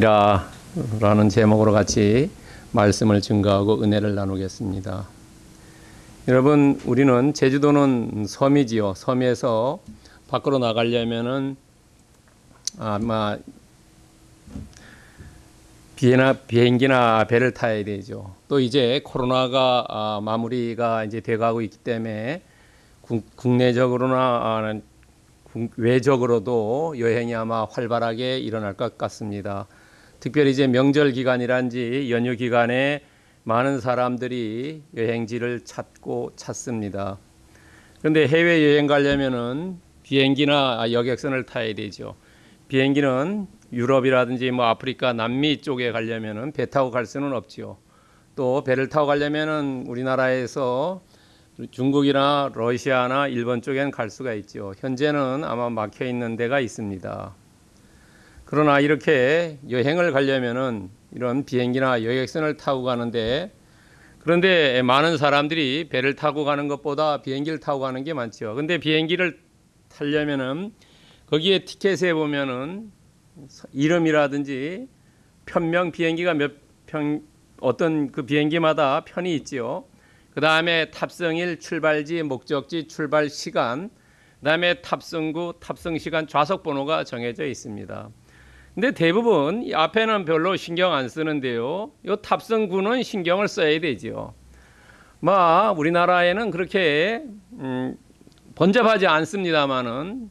라는 제목으로 같이 말씀을 증거하고 은혜를 나누겠습니다. 여러분, 우리는 제주도는 섬이지요. 섬에서 밖으로 나가려면은 아마 비행나, 비행기나 배를 타야 되죠. 또 이제 코로나가 아, 마무리가 이제 돼가고 있기 때문에 국, 내적으로나 아, 외적으로도 여행이 아마 활발하게 일어날 것 같습니다. 특별히 이제 명절 기간이란지 연휴 기간에 많은 사람들이 여행지를 찾고 찾습니다. 그런데 해외 여행 가려면은 비행기나 여객선을 타야 되죠. 비행기는 유럽이라든지 뭐 아프리카, 남미 쪽에 가려면은 배 타고 갈 수는 없지요. 또 배를 타고 가려면은 우리나라에서 중국이나 러시아나 일본 쪽엔 갈 수가 있죠. 현재는 아마 막혀 있는 데가 있습니다. 그러나 이렇게 여행을 가려면은 이런 비행기나 여객선을 타고 가는데 그런데 많은 사람들이 배를 타고 가는 것보다 비행기를 타고 가는 게 많죠. 근데 비행기를 타려면은 거기에 티켓에 보면은 이름이라든지 편명 비행기가 몇 편 어떤 그 비행기마다 편이 있지요. 그 다음에 탑승일, 출발지, 목적지, 출발 시간, 그 다음에 탑승구, 탑승 시간, 좌석 번호가 정해져 있습니다. 근데 대부분 이 앞에는 별로 신경 안 쓰는데요. 이 탑승구는 신경을 써야 되죠. 뭐 우리나라에는 그렇게 음, 번잡하지 않습니다만은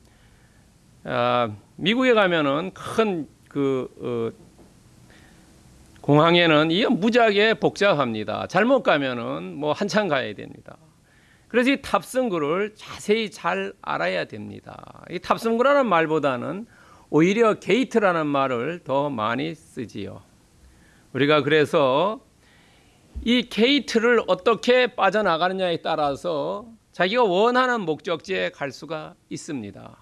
아, 미국에 가면은 큰그 어, 공항에는 이 무지하게 복잡합니다. 잘못 가면은 뭐 한참 가야 됩니다. 그래서 이 탑승구를 자세히 잘 알아야 됩니다. 이 탑승구라는 말보다는 오히려 게이트라는 말을 더 많이 쓰지요. 우리가 그래서 이 게이트를 어떻게 빠져나가느냐에 따라서 자기가 원하는 목적지에 갈 수가 있습니다.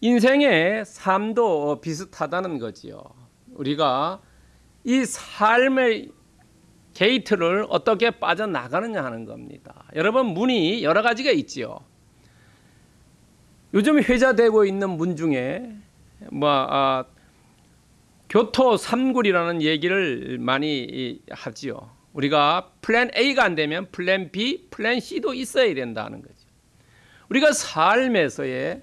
인생의 삶도 비슷하다는 거지요. 우리가 이 삶의 게이트를 어떻게 빠져나가느냐 하는 겁니다. 여러분 문이 여러 가지가 있지요. 요즘 회자되고 있는 문 중에 뭐 아, 교토 삼굴이라는 얘기를 많이 하지요. 우리가 플랜 A가 안 되면 플랜 B, 플랜 C도 있어야 된다는 거죠. 우리가 삶에서의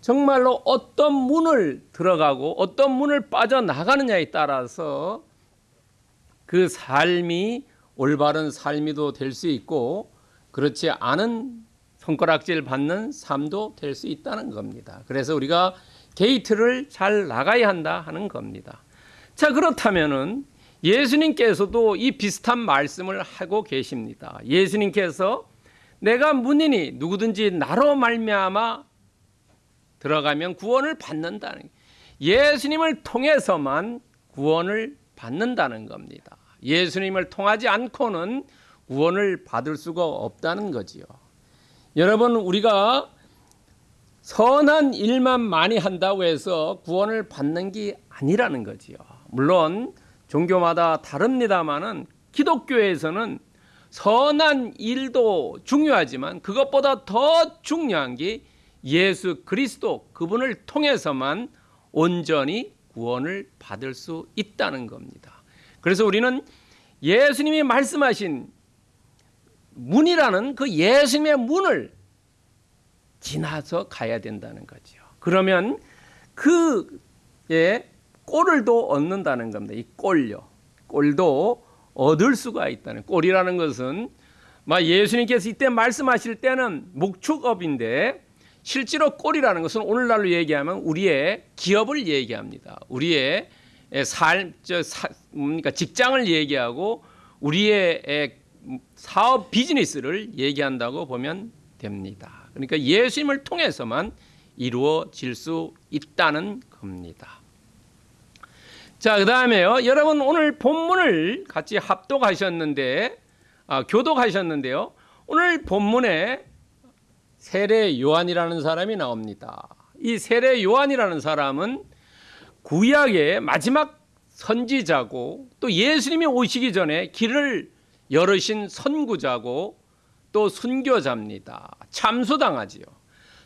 정말로 어떤 문을 들어가고 어떤 문을 빠져나가느냐에 따라서 그 삶이 올바른 삶이도 될 수 있고 그렇지 않은 손가락질 받는 삶도 될 수 있다는 겁니다. 그래서 우리가 게이트를 잘 나가야 한다 하는 겁니다. 자, 그렇다면은 예수님께서도 이 비슷한 말씀을 하고 계십니다. 예수님께서 내가 문이니 누구든지 나로 말미암아 들어가면 구원을 받는다는 예수님을 통해서만 구원을 받는다는 겁니다. 예수님을 통하지 않고는 구원을 받을 수가 없다는 거지요. 여러분 우리가 선한 일만 많이 한다고 해서 구원을 받는 게 아니라는 거지요. 물론 종교마다 다릅니다만은 기독교에서는 선한 일도 중요하지만 그것보다 더 중요한 게 예수 그리스도 그분을 통해서만 온전히 구원을 받을 수 있다는 겁니다. 그래서 우리는 예수님이 말씀하신 문이라는 그 예수님의 문을 지나서 가야 된다는 거죠. 그러면 그의 꼴을도 얻는다는 겁니다. 이 꼴요. 꼴도 얻을 수가 있다는. 꼴이라는 것은 막 예수님께서 이때 말씀하실 때는 목축업인데 실제로 꼴이라는 것은 오늘날로 얘기하면 우리의 기업을 얘기합니다. 우리의 삶, 저 사, 뭡니까 직장을 얘기하고 우리의 사업 비즈니스를 얘기한다고 보면 됩니다. 그러니까 예수님을 통해서만 이루어질 수 있다는 겁니다. 자, 그 다음에요. 여러분 오늘 본문을 같이 합독하셨는데, 아, 교독하셨는데요. 오늘 본문에 세례 요한이라는 사람이 나옵니다. 이 세례 요한이라는 사람은 구약의 마지막 선지자고 또 예수님이 오시기 전에 길을 열으신 선구자고 또 순교자입니다. 참수당하지요.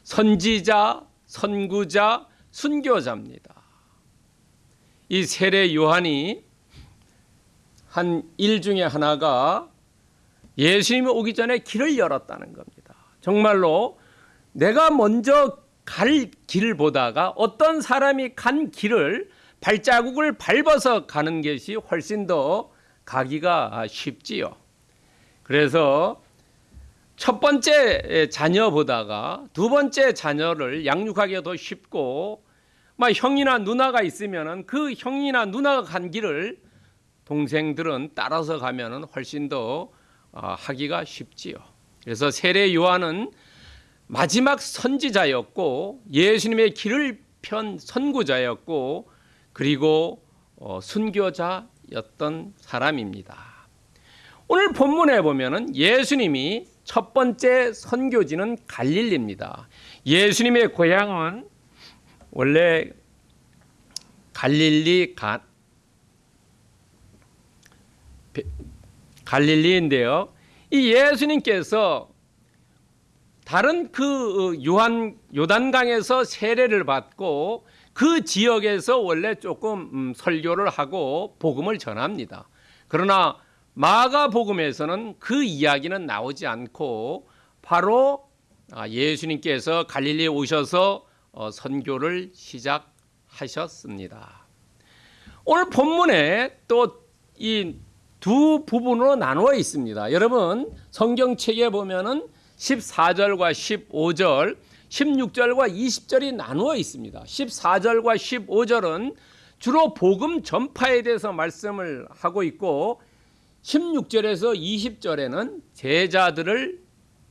선지자, 선구자, 순교자입니다. 이 세례 요한이 한 일 중에 하나가 예수님이 오기 전에 길을 열었다는 겁니다. 정말로 내가 먼저 갈 길을 보다가 어떤 사람이 간 길을 발자국을 밟아서 가는 것이 훨씬 더 가기가 쉽지요. 그래서 첫 번째 자녀 보다가 두 번째 자녀를 양육하기가 더 쉽고 막 형이나 누나가 있으면은 그 형이나 누나가 간 길을 동생들은 따라서 가면은 훨씬 더 아, 하기가 쉽지요. 그래서 세례 요한은 마지막 선지자였고 예수님의 길을 편 선구자였고 그리고 어, 순교자였던 사람입니다. 오늘 본문에 보면은 예수님이 첫 번째 선교지는 갈릴리입니다. 예수님의 고향은 원래 갈릴리 가, 갈릴리인데요. 이 예수님께서 다른 그 요한 요단강에서 세례를 받고 그 지역에서 원래 조금 음, 설교를 하고 복음을 전합니다. 그러나 마가복음에서는 그 이야기는 나오지 않고 바로 아, 예수님께서 갈릴리에 오셔서 어, 선교를 시작하셨습니다. 오늘 본문에 또 이 두 부분으로 나누어 있습니다. 여러분 성경책에 보면은 14절과 15절, 16절과 20절이 나누어 있습니다. 14절과 15절은 주로 복음 전파에 대해서 말씀을 하고 있고 16절에서 20절에는 제자들을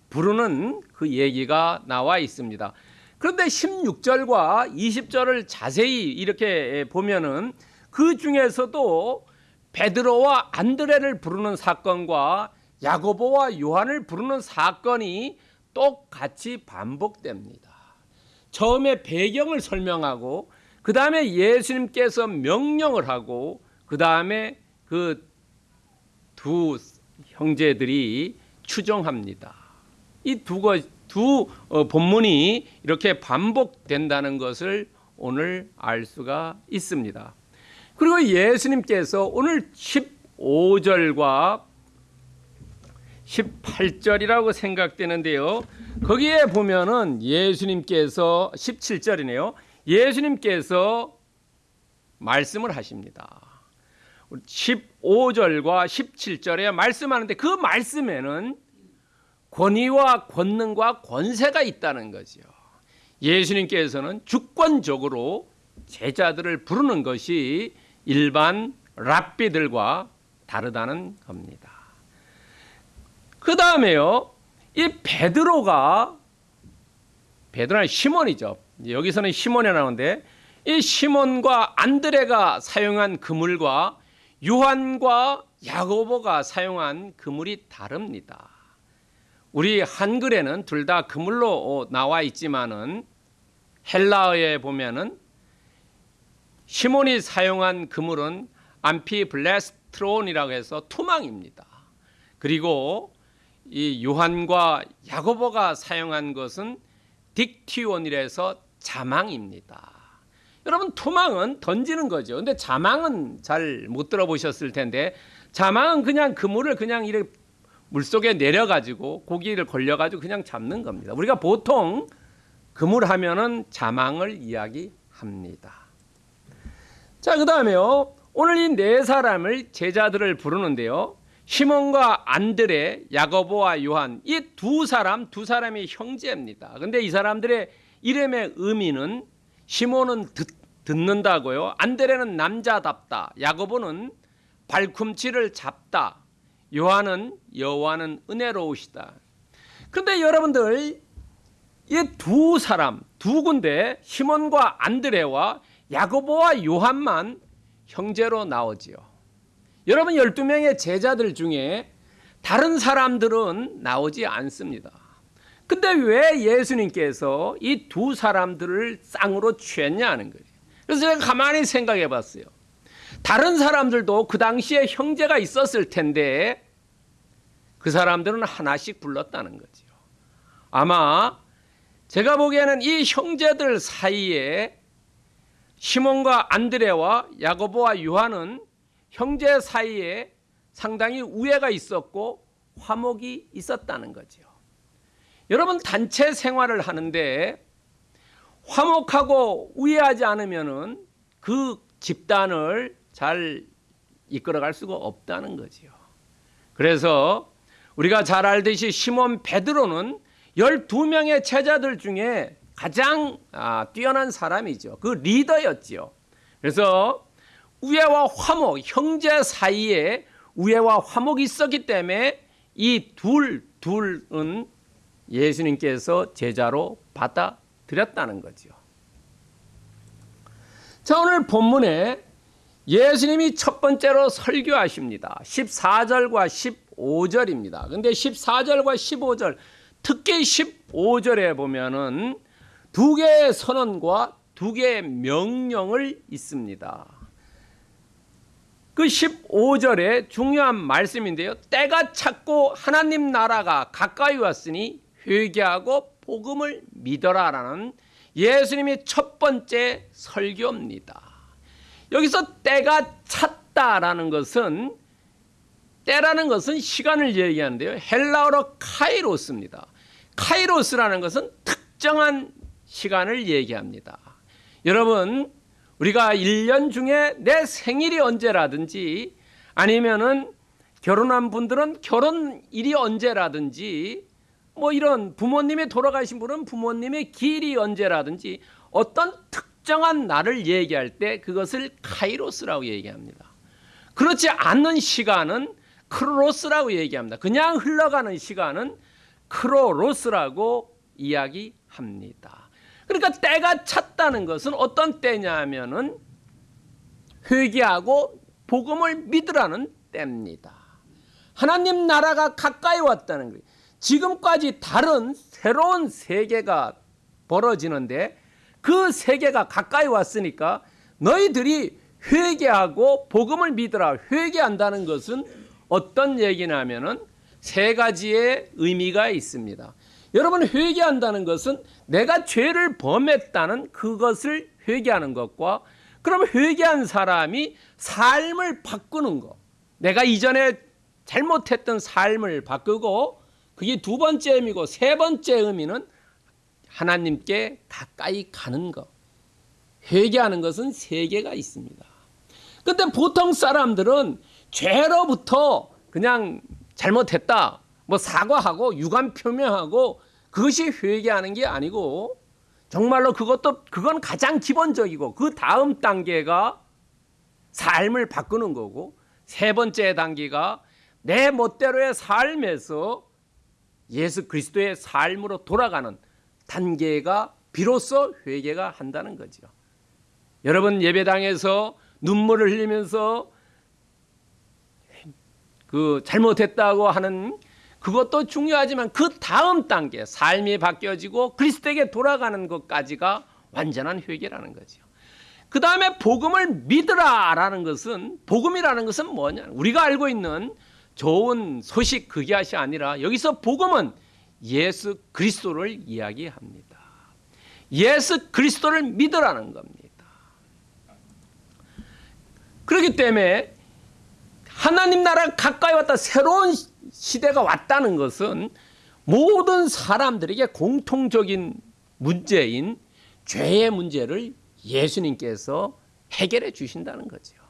부르는 그 얘기가 나와 있습니다. 그런데 16절과 20절을 자세히 이렇게 보면은 그 중에서도 베드로와 안드레를 부르는 사건과 야고보와 요한을 부르는 사건이 똑같이 반복됩니다. 처음에 배경을 설명하고 그 다음에 예수님께서 명령을 하고 그 다음에 그 두 형제들이 추정합니다. 이 두두 어, 본문이 이렇게 반복된다는 것을 오늘 알 수가 있습니다. 그리고 예수님께서 오늘 15절과 18절이라고 생각되는데요. 거기에 보면은 예수님께서 17절이네요. 예수님께서 말씀을 하십니다. 15절과 17절에 말씀하는데 그 말씀에는 권위와 권능과 권세가 있다는 거죠. 예수님께서는 주권적으로 제자들을 부르는 것이 일반 랍비들과 다르다는 겁니다. 그 다음에요, 이 베드로가 베드로는 시몬이죠. 여기서는 시몬이 나오는데 이 시몬과 안드레가 사용한 그물과 요한과 야고보가 사용한 그물이 다릅니다. 우리 한글에는 둘 다 그물로 나와 있지만은 헬라어에 보면은 시몬이 사용한 그물은 암피블레스트론이라고 해서 투망입니다. 그리고 이 요한과 야고보가 사용한 것은 딕티온이라서 자망입니다. 여러분 투망은 던지는 거죠. 근데 자망은 잘 못 들어보셨을 텐데 자망은 그냥 그물을 그냥 이렇게 물속에 내려 가지고 고기를 걸려 가지고 그냥 잡는 겁니다. 우리가 보통 그물 하면은 자망을 이야기합니다. 자, 그 다음에요. 오늘 이 네 사람을 제자들을 부르는데요. 시몬과 안드레, 야고보와 요한 이 두 사람 두 사람이 형제입니다. 근데 이 사람들의 이름의 의미는 시몬은 듣, 듣는다고요. 안드레는 남자답다. 야고보는 발꿈치를 잡다. 요한은 여호와는 은혜로우시다. 그런데 여러분들 이 두 사람 두 군데 시몬과 안드레와 야고보와 요한만 형제로 나오지요. 여러분 12명의 제자들 중에 다른 사람들은 나오지 않습니다. 근데 왜 예수님께서 이 두 사람들을 쌍으로 취했냐 하는 거예요. 그래서 제가 가만히 생각해 봤어요. 다른 사람들도 그 당시에 형제가 있었을 텐데 그 사람들은 하나씩 불렀다는 거죠. 아마 제가 보기에는 이 형제들 사이에 시몬과 안드레와 야고보와 요한은 형제 사이에 상당히 우애가 있었고 화목이 있었다는 거죠. 여러분 단체 생활을 하는데 화목하고 우애하지 않으면은 그 집단을 잘 이끌어갈 수가 없다는 거지요. 그래서 우리가 잘 알듯이 시몬 베드로는 12명의 제자들 중에 가장 아, 뛰어난 사람이죠. 그 리더였지요. 그래서 우애와 화목, 형제 사이에 우애와 화목이 있었기 때문에 이 둘, 둘은 예수님께서 제자로 받아들였다는 거죠. 자, 오늘 본문에 예수님이 첫 번째로 설교하십니다. 14절과 15절입니다. 근데 14절과 15절, 특히 15절에 보면은 두 개의 선언과 두 개의 명령을 있습니다. 그 15절에 중요한 말씀인데요. 때가 찼고 하나님 나라가 가까이 왔으니 회개하고 복음을 믿어라라는 예수님의 첫 번째 설교입니다. 여기서 때가 찼다라는 것은 때라는 것은 시간을 얘기하는데요. 헬라어로 카이로스입니다. 카이로스라는 것은 특정한 시간을 얘기합니다. 여러분, 우리가 1년 중에 내 생일이 언제라든지 아니면은 결혼한 분들은 결혼일이 언제라든지 뭐 이런 부모님이 돌아가신 분은 부모님의 길이 언제라든지 어떤 특정한 날을 얘기할 때 그것을 카이로스라고 얘기합니다. 그렇지 않는 시간은 크로스라고 얘기합니다. 그냥 흘러가는 시간은 크로로스라고 이야기합니다. 그러니까 때가 찼다는 것은 어떤 때냐면은 회개하고 복음을 믿으라는 때입니다. 하나님 나라가 가까이 왔다는 거예요. 지금까지 다른 새로운 세계가 벌어지는데 그 세계가 가까이 왔으니까 너희들이 회개하고 복음을 믿으라. 회개한다는 것은 어떤 얘기냐면은 세 가지의 의미가 있습니다. 여러분 회개한다는 것은 내가 죄를 범했다는 그것을 회개하는 것과 그럼 회개한 사람이 삶을 바꾸는 것. 내가 이전에 잘못했던 삶을 바꾸고 그게 두 번째 의미고 세 번째 의미는 하나님께 가까이 가는 것. 회개하는 것은 세 개가 있습니다. 근데 보통 사람들은 죄로부터 그냥 잘못했다. 뭐 사과하고 유감 표명하고 그것이 회개하는 게 아니고 정말로 그것도 그건 가장 기본적이고 그 다음 단계가 삶을 바꾸는 거고 세 번째 단계가 내 멋대로의 삶에서 예수 그리스도의 삶으로 돌아가는 단계가 비로소 회개가 한다는 거죠. 여러분 예배당에서 눈물을 흘리면서 그 잘못했다고 하는 그것도 중요하지만 그 다음 단계 삶이 바뀌어지고 그리스도에게 돌아가는 것까지가 완전한 회개라는 거죠. 그 다음에 복음을 믿으라라는 것은 복음이라는 것은 뭐냐? 우리가 알고 있는 좋은 소식 그것이 아니라 여기서 복음은 예수 그리스도를 이야기합니다. 예수 그리스도를 믿으라는 겁니다. 그렇기 때문에 하나님 나라 가까이 왔다 새로운 시대가 왔다는 것은 모든 사람들에게 공통적인 문제인 죄의 문제를 예수님께서 해결해 주신다는 거죠.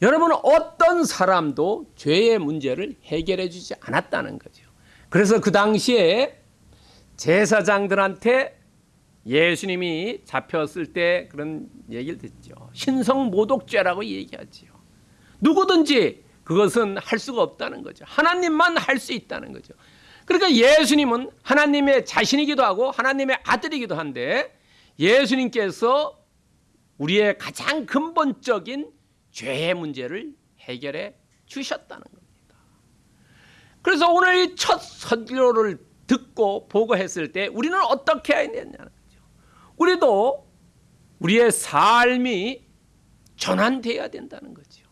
여러분 어떤 사람도 죄의 문제를 해결해 주지 않았다는 거죠. 그래서 그 당시에 제사장들한테 예수님이 잡혔을 때 그런 얘기를 듣죠. 신성 모독죄라고 얘기하지요. 누구든지 그것은 할 수가 없다는 거죠. 하나님만 할 수 있다는 거죠. 그러니까 예수님은 하나님의 자신이기도 하고 하나님의 아들이기도 한데 예수님께서 우리의 가장 근본적인 죄의 문제를 해결해 주셨다는 겁니다. 그래서 오늘 이첫 설교를 듣고 보고했을 때 우리는 어떻게 해야 되냐는 거죠. 우리도 우리의 삶이 전환돼야 된다는 거죠.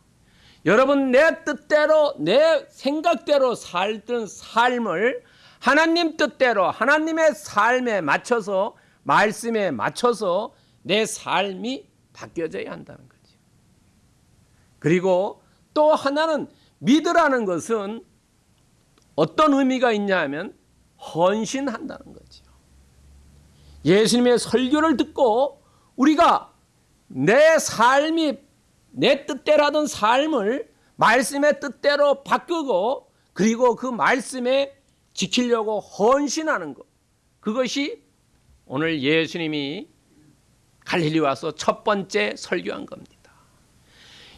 여러분 내 뜻대로 내 생각대로 살던 삶을 하나님 뜻대로 하나님의 삶에 맞춰서 말씀에 맞춰서 내 삶이 바뀌어져야 한다는 거죠. 그리고 또 하나는 믿으라는 것은 어떤 의미가 있냐 하면 헌신한다는 거죠. 예수님의 설교를 듣고 우리가 내 삶이 내 뜻대로 하던 삶을 말씀의 뜻대로 바꾸고 그리고 그 말씀에 지키려고 헌신하는 것. 그것이 오늘 예수님이 갈릴리 와서 첫 번째 설교한 겁니다.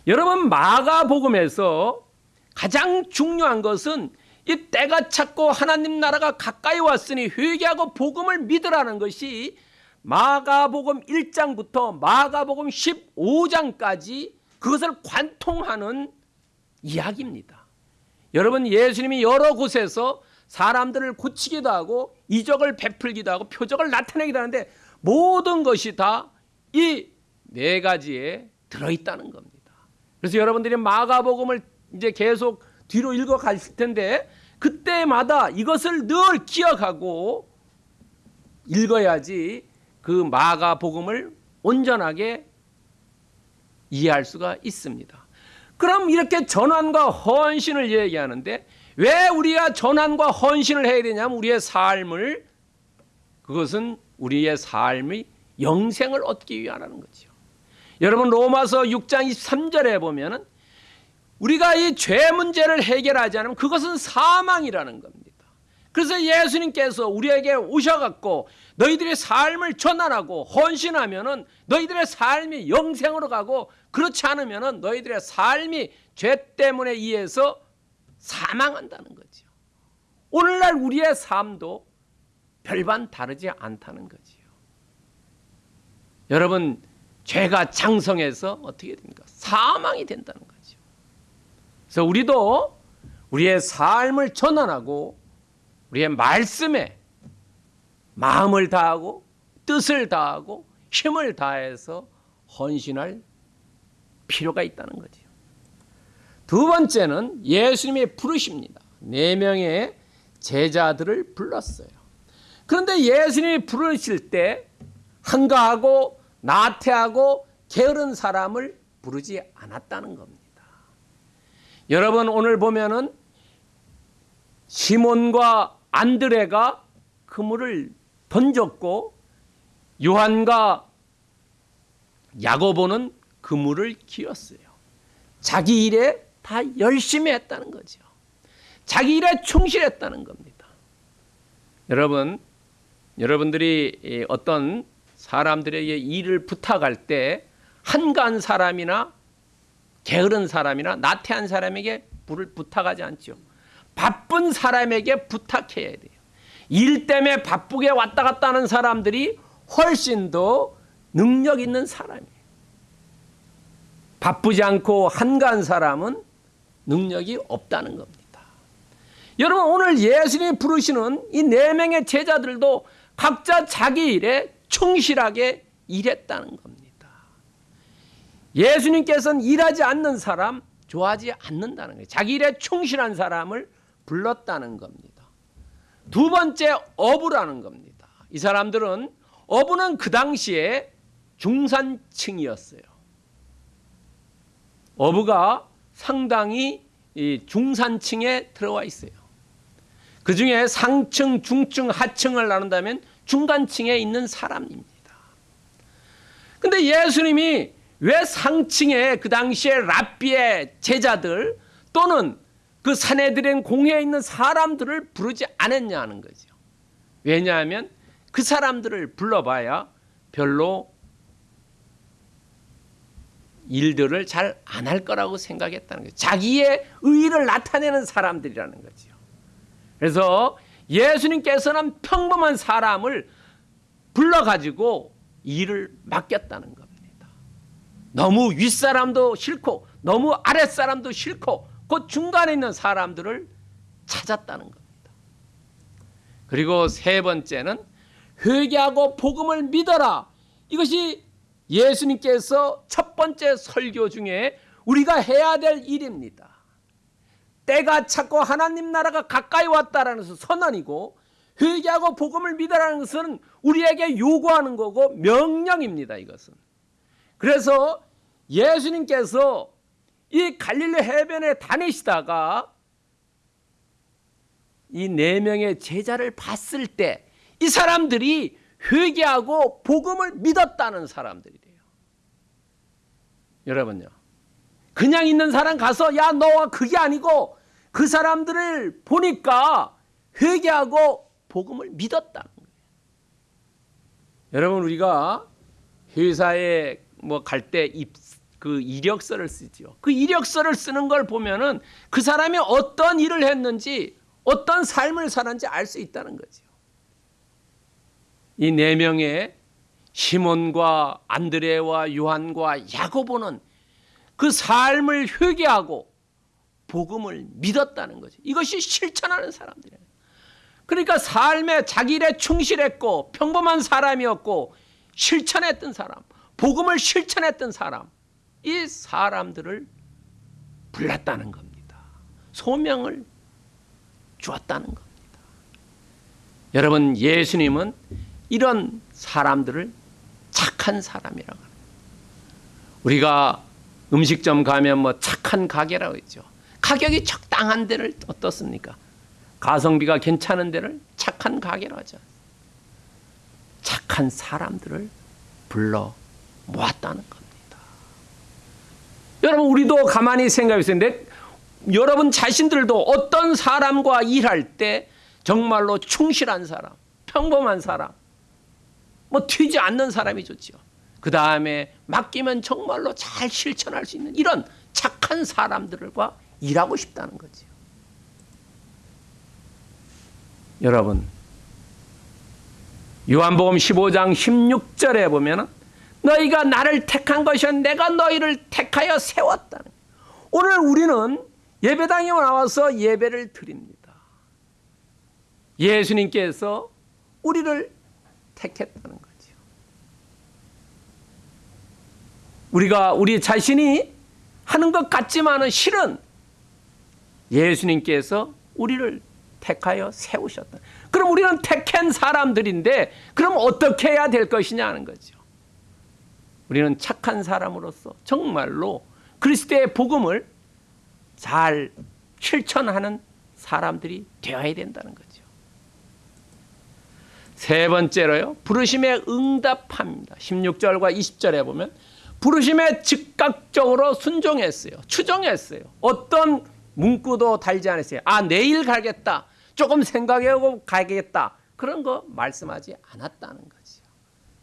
여러분 마가복음에서 가장 중요한 것은 이 때가 찼고 하나님 나라가 가까이 왔으니 회개하고 복음을 믿으라는 것이 마가복음 1장부터 마가복음 15장까지 그것을 관통하는 이야기입니다. 여러분 예수님이 여러 곳에서 사람들을 고치기도 하고 이적을 베풀기도 하고 표적을 나타내기도 하는데 모든 것이 다 이 네 가지에 들어있다는 겁니다. 그래서 여러분들이 마가복음을 이제 계속 뒤로 읽어 가실 텐데 그때마다 이것을 늘 기억하고 읽어야지 그 마가복음을 온전하게 이해할 수가 있습니다. 그럼 이렇게 전환과 헌신을 얘기하는데 왜 우리가 전환과 헌신을 해야 되냐면 우리의 삶을 그것은 우리의 삶의 영생을 얻기 위하라는 거죠. 여러분 로마서 6장 23절에 보면은 우리가 이 죄 문제를 해결하지 않으면 그것은 사망이라는 겁니다. 그래서 예수님께서 우리에게 오셔갖고 너희들의 삶을 전환하고 헌신하면은 너희들의 삶이 영생으로 가고 그렇지 않으면은 너희들의 삶이 죄 때문에 의해서 사망한다는 거죠. 오늘날 우리의 삶도 별반 다르지 않다는 거지요. 여러분 죄가 장성해서 어떻게 됩니까? 사망이 된다는 거죠. 그래서 우리도 우리의 삶을 전환하고 우리의 말씀에 마음을 다하고 뜻을 다하고 힘을 다해서 헌신할 필요가 있다는 거죠. 두 번째는 예수님의 부르십니다. 네 명의 제자들을 불렀어요. 그런데 예수님이 부르실 때 한가하고 나태하고 게으른 사람을 부르지 않았다는 겁니다. 여러분 오늘 보면은 시몬과 안드레가 그물을 던졌고 요한과 야고보는 그물을 기었어요. 자기 일에 다 열심히 했다는 거죠. 자기 일에 충실했다는 겁니다. 여러분, 여러분들이 어떤 사람들에게 일을 부탁할 때 한가한 사람이나 게으른 사람이나 나태한 사람에게 불을 부탁하지 않죠. 바쁜 사람에게 부탁해야 돼요. 일 때문에 바쁘게 왔다 갔다 하는 사람들이 훨씬 더 능력 있는 사람이에요. 바쁘지 않고 한가한 사람은 능력이 없다는 겁니다. 여러분 오늘 예수님이 부르시는 이 네 명의 제자들도 각자 자기 일에 충실하게 일했다는 겁니다. 예수님께서는 일하지 않는 사람 좋아하지 않는다는 거예요. 자기 일에 충실한 사람을 불렀다는 겁니다. 두 번째 어부라는 겁니다. 이 사람들은 어부는 그 당시에 중산층이었어요. 어부가 상당히 중산층에 들어와 있어요. 그 중에 상층, 중층, 하층을 나눈다면 중간층에 있는 사람입니다. 근데 예수님이 왜 상층에 그 당시에 랍비의 제자들 또는 그 사내들의 공회에 있는 사람들을 부르지 않았냐는 거죠. 왜냐하면 그 사람들을 불러봐야 별로 일들을 잘 안 할 거라고 생각했다는 거죠. 자기의 의의를 나타내는 사람들이라는 거죠. 그래서 예수님께서는 평범한 사람을 불러가지고 일을 맡겼다는 겁니다. 너무 윗사람도 싫고 너무 아랫사람도 싫고 그 중간에 있는 사람들을 찾았다는 겁니다. 그리고 세 번째는 회개하고 복음을 믿어라. 이것이 예수님께서 첫 번째 설교 중에 우리가 해야 될 일입니다. 때가 찼고 하나님 나라가 가까이 왔다라는 선언이고 회개하고 복음을 믿으라는 것은 우리에게 요구하는 거고 명령입니다. 이것은. 그래서 예수님께서 이 갈릴리 해변에 다니시다가 이 네 명의 제자를 봤을 때 이 사람들이 회개하고 복음을 믿었다는 사람들이래요. 여러분요. 그냥 있는 사람 가서 야 너와 그게 아니고 그 사람들을 보니까 회개하고 복음을 거예요. 여러분 우리가 회사에 뭐 갈 때 그 이력서를 쓰죠. 그 이력서를 쓰는 걸 보면은 그 사람이 어떤 일을 했는지 어떤 삶을 사는지 알 수 있다는 거죠. 이 네 명의 시몬과 안드레와 요한과 야고보는 그 삶을 회개하고 복음을 믿었다는 거죠. 이것이 실천하는 사람들이에요. 그러니까 삶에 자기 일에 충실했고 평범한 사람이었고 실천했던 사람, 복음을 실천했던 사람, 이 사람들을 불렀다는 겁니다. 소명을 주었다는 겁니다. 여러분, 예수님은 이런 사람들을 착한 사람이라고 합니다. 우리가 음식점 가면 뭐 착한 가게라고 했죠. 가격이 적당한 데를 어떻습니까? 가성비가 괜찮은 데를 착한 가게라고 하죠. 착한 사람들을 불러 모았다는 겁니다. 여러분 우리도 가만히 생각해 보세요. 내, 여러분 자신들도 어떤 사람과 일할 때 정말로 충실한 사람, 평범한 사람, 뭐 튀지 않는 사람이 좋지요. 그 다음에 맡기면 정말로 잘 실천할 수 있는 이런 착한 사람들과 일하고 싶다는 거지요. 여러분, 요한복음 15장 16절에 보면 너희가 나를 택한 것이요 내가 너희를 택하여 세웠다는 오늘 우리는 예배당에 나와서 예배를 드립니다. 예수님께서 우리를 택했다는 거죠. 우리가 우리 자신이 하는 것 같지만은 실은 예수님께서 우리를 택하여 세우셨다. 그럼 우리는 택한 사람들인데 그럼 어떻게 해야 될 것이냐는 거죠. 우리는 착한 사람으로서 정말로 그리스도의 복음을 잘 실천하는 사람들이 되어야 된다는 거죠. 세 번째로요. 부르심에 응답합니다. 16절과 20절에 보면 부르심에 즉각적으로 순종했어요. 추종했어요. 어떤 문구도 달지 않았어요. 아, 내일 가겠다. 조금 생각해보고 가겠다. 그런 거 말씀하지 않았다는 거죠.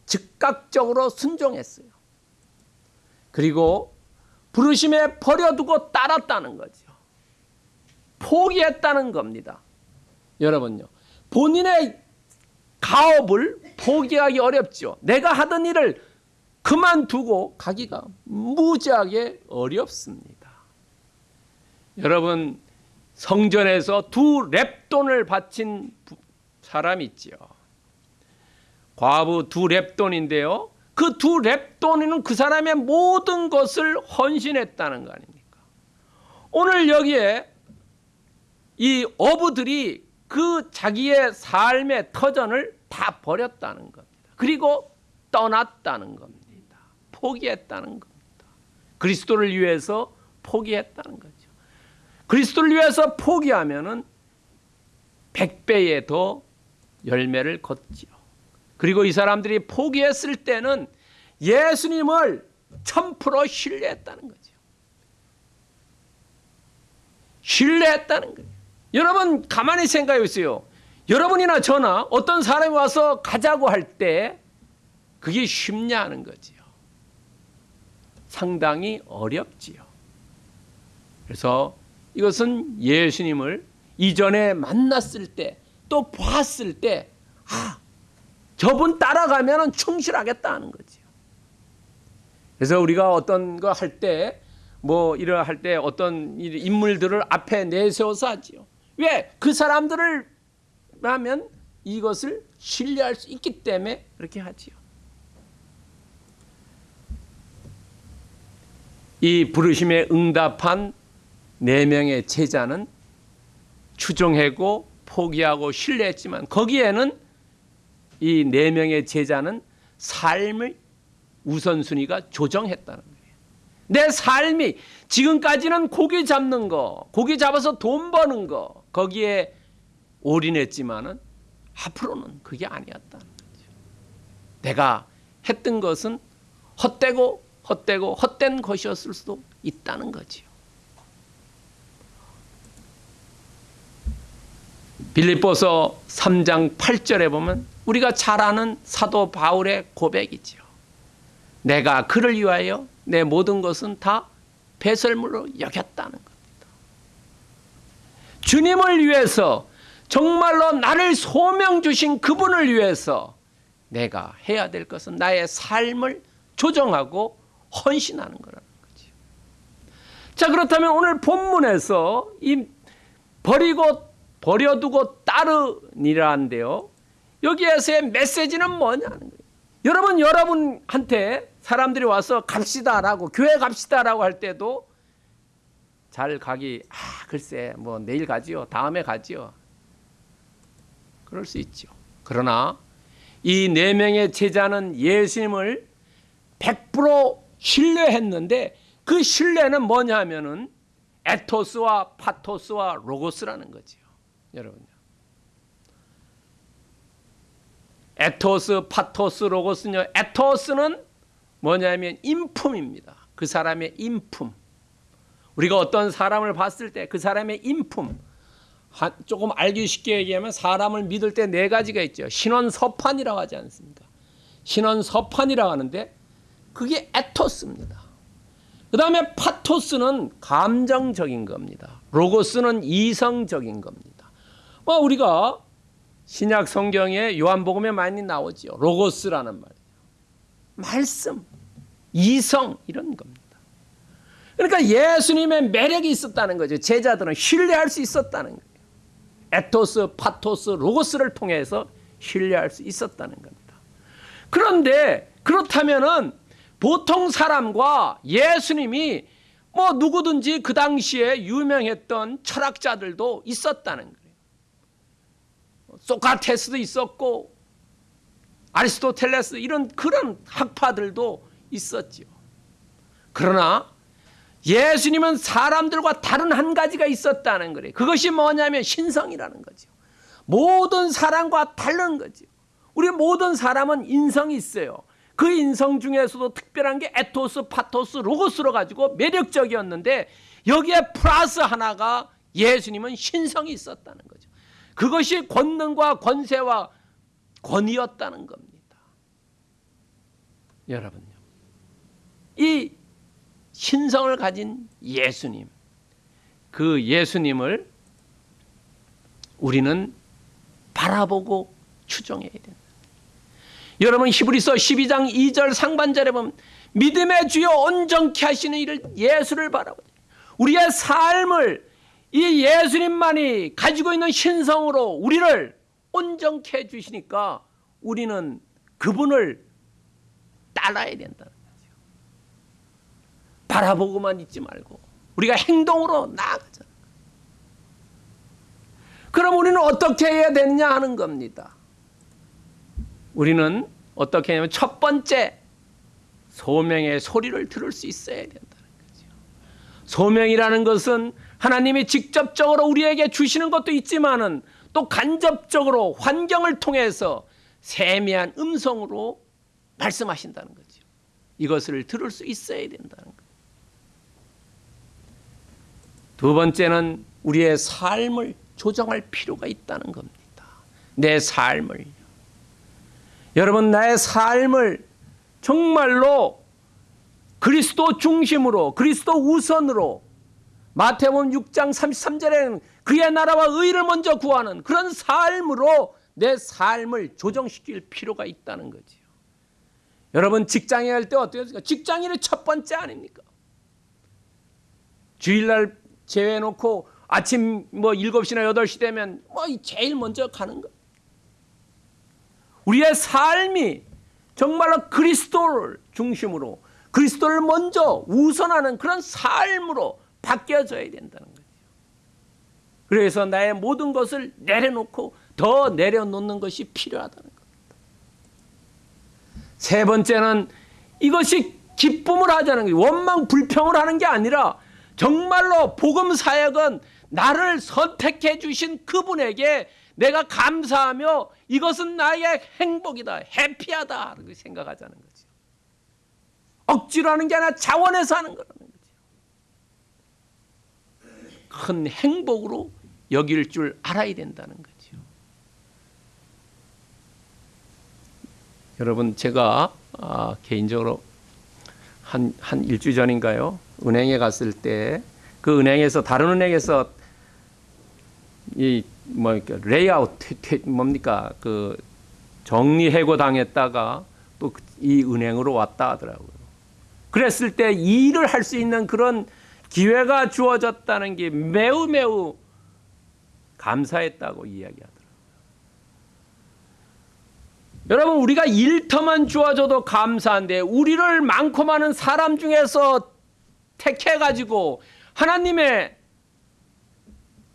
즉각적으로 순종했어요. 그리고 부르심에 버려두고 따랐다는 거죠. 포기했다는 겁니다. 여러분요. 본인의 가업을 포기하기 어렵죠. 내가 하던 일을 그만두고 가기가 무지하게 어렵습니다. 여러분 성전에서 두 랩돈을 바친 사람 있지요. 과부 두 랩돈인데요. 그 두 랩돈이는 그 사람의 모든 것을 헌신했다는 거 아닙니까? 오늘 여기에 이 어부들이 그 자기의 삶의 터전을 다 버렸다는 겁니다. 그리고 떠났다는 겁니다. 포기했다는 겁니다. 그리스도를 위해서 포기했다는 거죠. 그리스도를 위해서 포기하면은 100배의 더 열매를 걷지요. 그리고 이 사람들이 포기했을 때는 예수님을 1000% 신뢰했다는 거죠. 신뢰했다는 거예요. 여러분 가만히 생각해 보세요. 여러분이나 저나 어떤 사람이 와서 가자고 할 때 그게 쉽냐 하는 거지요. 상당히 어렵지요. 그래서 이것은 예수님을 이전에 만났을 때 또 봤을 때 아, 저분 따라가면 충실하겠다는 거지요. 그래서 우리가 어떤 거 할 때 뭐 이러 할 때 어떤 인물들을 앞에 내세워서 하지요. 왜? 그 사람들을 하면 이것을 신뢰할 수 있기 때문에 그렇게 하지요. 이 부르심에 응답한 네 명의 제자는 추종하고 포기하고 신뢰했지만 거기에는 이 네 명의 제자는 삶을 우선순위가 조정했다는 거예요. 내 삶이 지금까지는 고기 잡는 거, 고기 잡아서 돈 버는 거 거기에 올인했지만은 앞으로는 그게 아니었다는 거죠. 내가 했던 것은 헛되고 헛되고 헛된 것이었을 수도 있다는 거지 빌립보서 3장 8절에 보면 우리가 잘 아는 사도 바울의 고백이지요. 내가 그를 위하여 내 모든 것은 다 배설물로 여겼다는 겁니다. 주님을 위해서 정말로 나를 소명 주신 그분을 위해서 내가 해야 될 것은 나의 삶을 조정하고 헌신하는 거라는 거죠. 자, 그렇다면 오늘 본문에서 이 버리고 버려두고 따르니라는데요. 여기에서의 메시지는 뭐냐는 거예요. 여러분 여러분한테 사람들이 와서 갑시다라고 교회 갑시다라고 할 때도 잘 가기 아 글쎄 뭐 내일 가지요 다음에 가지요 그럴 수 있죠. 그러나 이 네 명의 제자는 예수님을 100% 신뢰했는데 그 신뢰는 뭐냐면은 에토스와 파토스와 로고스라는 거지요. 여러분요. 에토스, 파토스, 로고스는요. 에토스는 뭐냐면 인품입니다. 그 사람의 인품. 우리가 어떤 사람을 봤을 때 그 사람의 인품. 한, 조금 알기 쉽게 얘기하면 사람을 믿을 때 네 가지가 있죠. 신원 서판이라고 하지 않습니까? 신원 서판이라고 하는데 그게 에토스입니다. 그 다음에 파토스는 감정적인 겁니다. 로고스는 이성적인 겁니다. 뭐 우리가 신약 성경에 요한복음에 많이 나오죠. 로고스라는 말. 말씀, 이성 이런 겁니다. 그러니까 예수님의 매력이 있었다는 거죠. 제자들은 신뢰할 수 있었다는 거예요. 에토스, 파토스, 로고스를 통해서 신뢰할 수 있었다는 겁니다. 그런데 그렇다면은 보통 사람과 예수님이 뭐 누구든지 그 당시에 유명했던 철학자들도 있었다는 거예요. 소크라테스도 있었고 아리스토텔레스 이런 그런 학파들도 있었죠. 그러나 예수님은 사람들과 다른 한 가지가 있었다는 거예요. 그것이 뭐냐면 신성이라는 거죠. 모든 사람과 다른 거죠. 우리 모든 사람은 인성이 있어요. 그 인성 중에서도 특별한 게 에토스, 파토스, 로고스로 가지고 매력적이었는데 여기에 플러스 하나가 예수님은 신성이 있었다는 거죠. 그것이 권능과 권세와 권위였다는 겁니다. 여러분요. 이 신성을 가진 예수님, 그 예수님을 우리는 바라보고 추종해야 된다. 여러분 히브리서 12장 2절 상반절에 보면 믿음의 주여 온전케 하시는 이를 예수를 바라보자. 우리의 삶을 이 예수님만이 가지고 있는 신성으로 우리를 온전케 해 주시니까 우리는 그분을 따라야 된다는 거죠. 바라보고만 있지 말고 우리가 행동으로 나아가자. 그럼 우리는 어떻게 해야 되느냐 하는 겁니다. 우리는 어떻게 하냐면 첫 번째 소명의 소리를 들을 수 있어야 된다는 거죠. 소명이라는 것은 하나님이 직접적으로 우리에게 주시는 것도 있지만은 또 간접적으로 환경을 통해서 세미한 음성으로 말씀하신다는 거죠. 이것을 들을 수 있어야 된다는 거예요. 두 번째는 우리의 삶을 조정할 필요가 있다는 겁니다. 내 삶을. 여러분, 나의 삶을 정말로 그리스도 중심으로, 그리스도 우선으로 마태복음 6장 33절에는 그의 나라와 의를 먼저 구하는 그런 삶으로 내 삶을 조정시킬 필요가 있다는 거지요. 여러분 직장에 갈때 어떻게 했습니까? 직장인의 첫 번째 아닙니까? 주일날 제외해 놓고 아침 뭐 7시나 8시 되면 뭐 제일 먼저 가는 거. 우리의 삶이 정말로 그리스도를 중심으로 그리스도를 먼저 우선하는 그런 삶으로 바뀌어져야 된다는 거죠. 그래서 나의 모든 것을 내려놓고 더 내려놓는 것이 필요하다는 겁니다. 세 번째는 이것이 기쁨을 하자는 거예요. 원망 불평을 하는 게 아니라 정말로 복음 사역은 나를 선택해 주신 그분에게 내가 감사하며 이것은 나의 행복이다. 해피하다. 생각하자는 거죠. 억지로 하는 게 아니라 자원해서 하는 거라는 거죠. 큰 행복으로 여길 줄 알아야 된다는 거죠. 여러분 제가 아, 개인적으로 한, 한 일주 전인가요? 은행에 갔을 때 그 은행에서 다른 은행에서 이 뭐 layoff 퇴- 퇴- 뭡니까 그 정리 해고 당했다가 또 이 은행으로 왔다 하더라고요. 그랬을 때 일을 할 수 있는 그런 기회가 주어졌다는 게 매우 매우 감사했다고 이야기하더라고요. 여러분 우리가 일터만 주어져도 감사한데 우리를 많고 많은 사람 중에서 택해 가지고 하나님의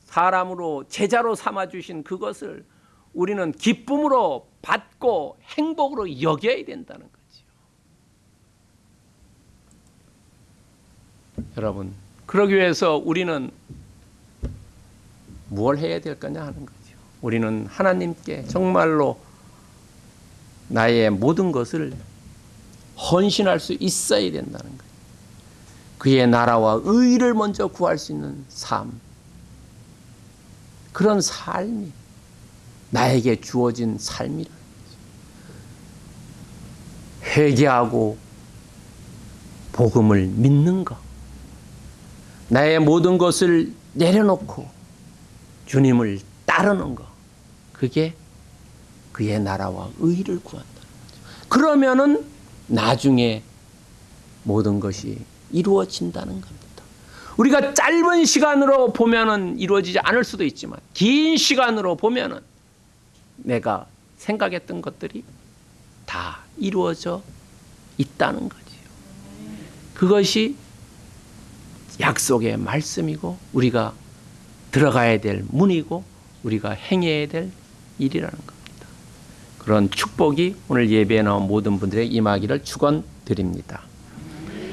사람으로 제자로 삼아 주신 그것을 우리는 기쁨으로 받고 행복으로 여겨야 된다는 거지요. 여러분 그러기 위해서 우리는 무엇 해야 될 거냐 하는 거죠. 우리는 하나님께 정말로 나의 모든 것을 헌신할 수 있어야 된다는 거예요. 그의 나라와 의를 먼저 구할 수 있는 삶. 그런 삶이 나에게 주어진 삶이라는 거죠. 회개하고 복음을 믿는 것. 나의 모든 것을 내려놓고 주님을 따르는 것. 그게 그의 나라와 의를 구한다는 거죠. 그러면은 나중에 모든 것이 이루어진다는 겁니다. 우리가 짧은 시간으로 보면은 이루어지지 않을 수도 있지만 긴 시간으로 보면은 내가 생각했던 것들이 다 이루어져 있다는 거지요. 그것이 약속의 말씀이고 우리가 들어가야 될 문이고 우리가 행해야 될 일이라는 겁니다. 그런 축복이 오늘 예배에 나온 모든 분들의 임하기를 축원드립니다.